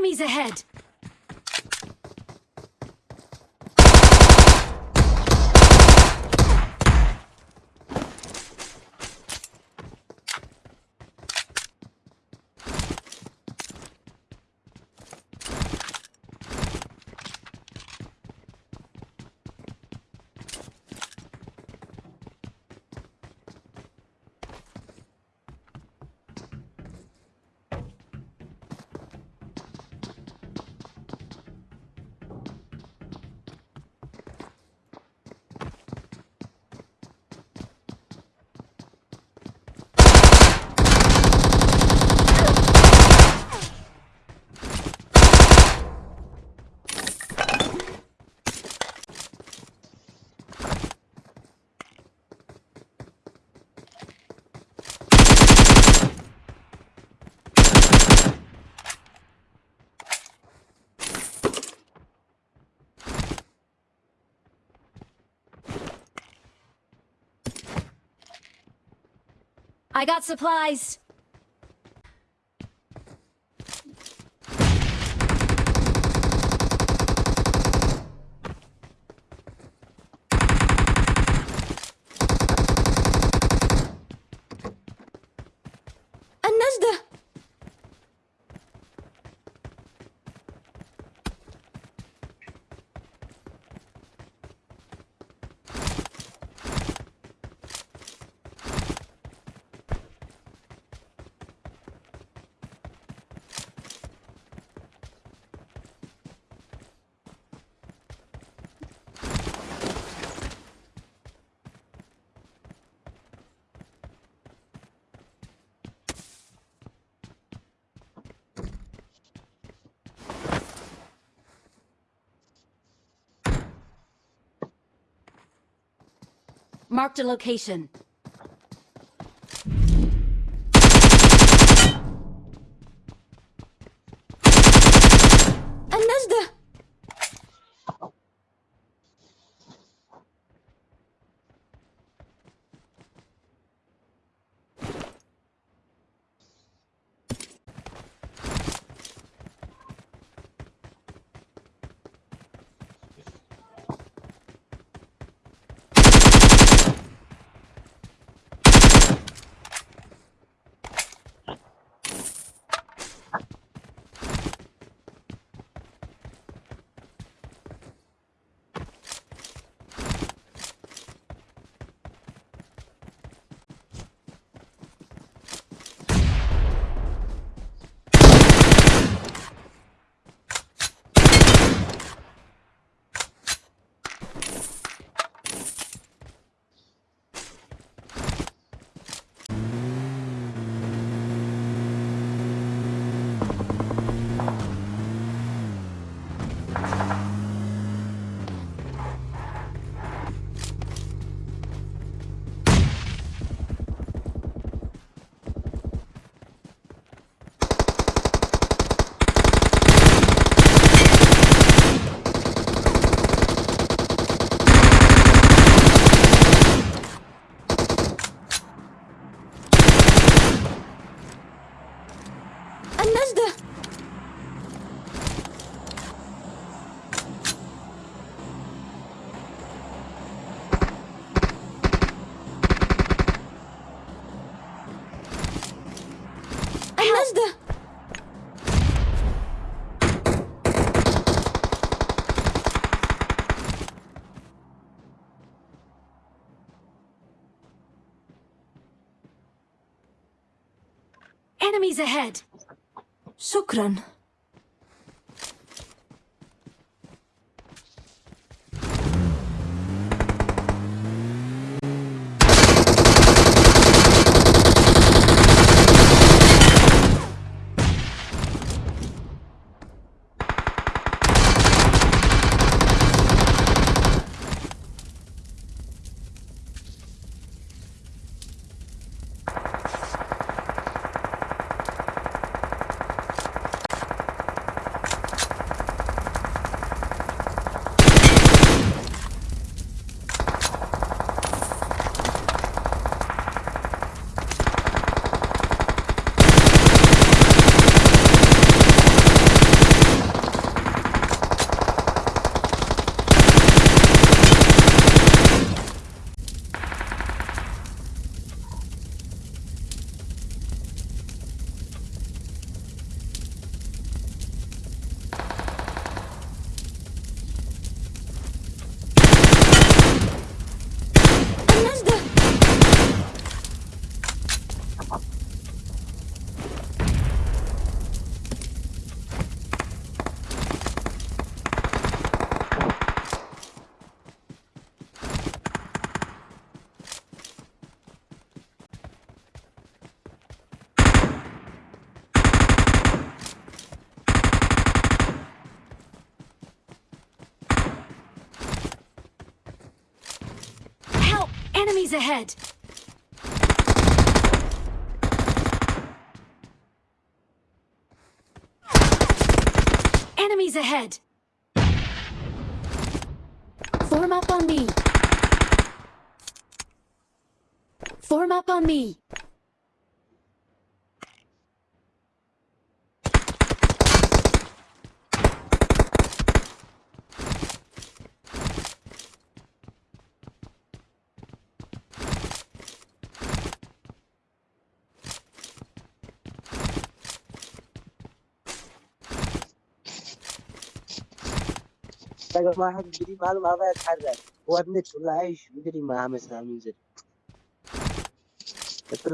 Enemies ahead! I got supplies. Marked a location. Enemies ahead! Shukran. Enemies ahead! Enemies ahead! Form up on me! Form up on me! حاجة معاها بيجري معاه معاه يتحرك هو ابنته ولا عايش بيجري معاها مثلا منزل قلت